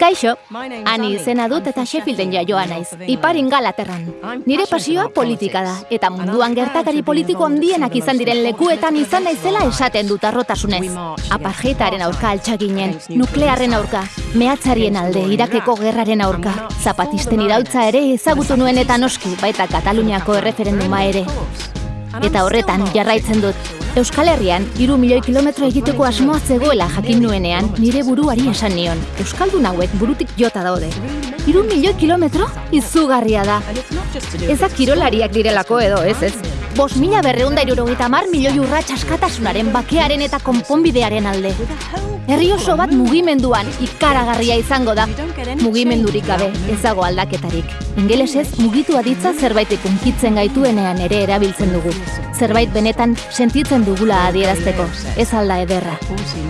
Kaixo, ani izena dut eta Sheffielden jaioa naiz, iparin galaterran. Nire pasioa politika da, eta munduan gertakari politiko handienak izan diren lekuetan izan naizela esaten dut arrotasunez. Aparjeitaren aurka altxaginen, nuklearren aurka, mehatzarien alde, irakeko gerraren aurka, zapatisten irautza ere ezagutu nuen eta noski, baita Kataluniako erreferenduma ere. Eta horretan jarraitzen dut, Euskal Herrian, iru milioi kilometro egiteko asmoa zegoela jakin nuenean, nire buruari esan nion. Euskaldun hauek burutik jota daude. Iru milioi kilometro? Izugarria da. Ezak kirolariak direlako edo, ez ez? Bos mila berreunda irurogeita mar milioi urratx askatasunaren bakearen eta konponbidearen alde. Herri oso bat mugimenduan ikaragarria izango da. Mugimendurik gabe, ez dago aldaketarik. Ingelesez, mugitu aditza zerbait ikunkitzen gaituenean ere erabiltzen dugu. Zerbait benetan sentitzen dugula adierazteko, ez alda ederra.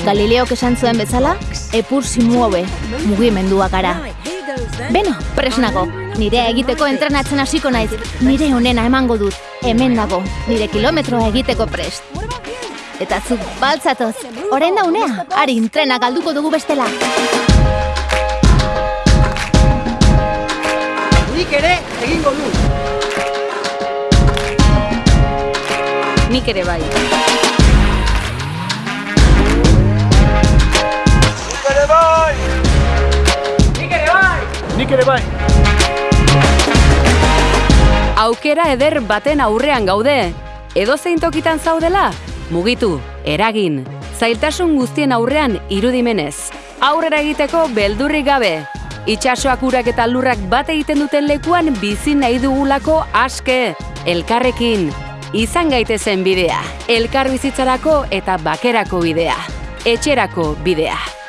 Galileok esan zuen bezala, epur si muove, mugimendua gara. Beno, presnago, nire egiteko entrenatzen hasiko naiz, nire honena emango dut, hemen dago, nire kilometroa egiteko prest. Eta zu, baltzatoz, orain da unea, ari entrena galduko dugu bestela. Nik ere egingo du. Nik ere bai. Nik ere bai. Aukera eder baten aurrean gaude. Edo zein tokitan zaudela? Mugitu, eragin. Zailtasun guztien aurrean irudimenez. Aurrera egiteko beldurrik gabe. Itxasoak urak eta lurrak bat egiten duten lekuan bizi nahi dugulako aske. Elkarrekin. Izan gaitezen bidea. Elkar bizitzarako eta bakerako bidea. Etxerako bidea.